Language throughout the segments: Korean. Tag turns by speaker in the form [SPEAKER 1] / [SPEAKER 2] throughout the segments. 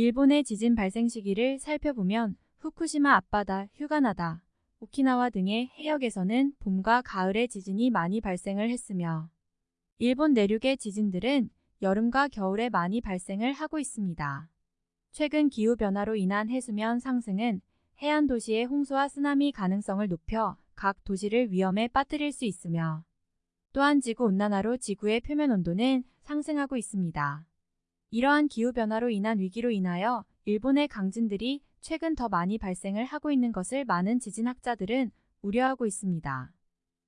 [SPEAKER 1] 일본의 지진 발생 시기를 살펴보면 후쿠시마 앞바다, 휴가나다, 오키나와 등의 해역에서는 봄과 가을에 지진이 많이 발생을 했으며 일본 내륙의 지진들은 여름과 겨울에 많이 발생을 하고 있습니다. 최근 기후변화로 인한 해수면 상승은 해안 도시의 홍수와 쓰나미 가능성을 높여 각 도시를 위험에 빠뜨릴 수 있으며 또한 지구온난화로 지구의 표면 온도는 상승하고 있습니다. 이러한 기후변화로 인한 위기로 인하여 일본의 강진들이 최근 더 많이 발생을 하고 있는 것을 많은 지진학자들은 우려하고 있습니다.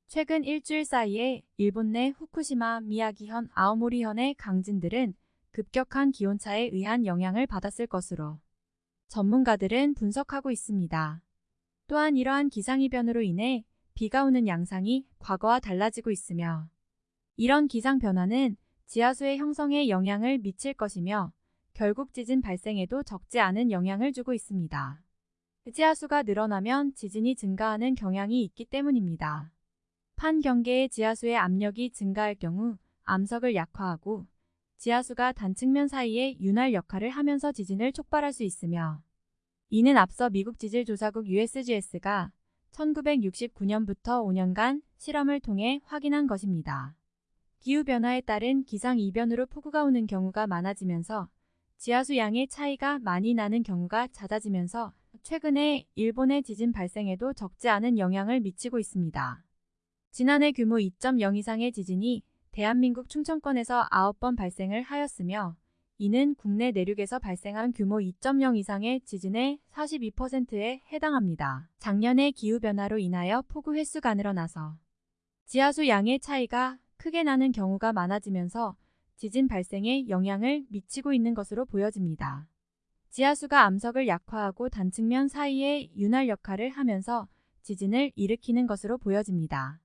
[SPEAKER 1] 최근 일주일 사이에 일본 내 후쿠시마, 미야기현, 아오모리현의 강진들은 급격한 기온차에 의한 영향을 받았을 것으로 전문가들은 분석하고 있습니다. 또한 이러한 기상이변으로 인해 비가 오는 양상이 과거와 달라지고 있으며 이런 기상 변화는 지하수의 형성에 영향을 미칠 것이며 결국 지진 발생에도 적지 않은 영향을 주고 있습니다. 지하수가 늘어나면 지진이 증가하는 경향이 있기 때문입니다. 판 경계의 지하수의 압력이 증가할 경우 암석을 약화하고 지하수가 단측면 사이에 윤활 역할을 하면서 지진을 촉발할 수 있으며 이는 앞서 미국 지질조사국 USGS가 1969년부터 5년간 실험을 통해 확인한 것입니다. 기후변화에 따른 기상이변으로 폭우가 오는 경우가 많아지면서 지하수 양의 차이가 많이 나는 경우가 잦아지면서 최근에 일본의 지진 발생에도 적지 않은 영향을 미치고 있습니다. 지난해 규모 2.0 이상의 지진이 대한민국 충청권에서 9번 발생을 하였으며 이는 국내 내륙에서 발생한 규모 2.0 이상의 지진의 42%에 해당합니다. 작년의 기후변화로 인하여 폭우 횟수가 늘어나서 지하수 양의 차이가 크게 나는 경우가 많아지면서 지진 발생에 영향을 미치고 있는 것으로 보여집니다. 지하수가 암석을 약화하고 단측면 사이에 윤활 역할을 하면서 지진을 일으키는 것으로 보여집니다.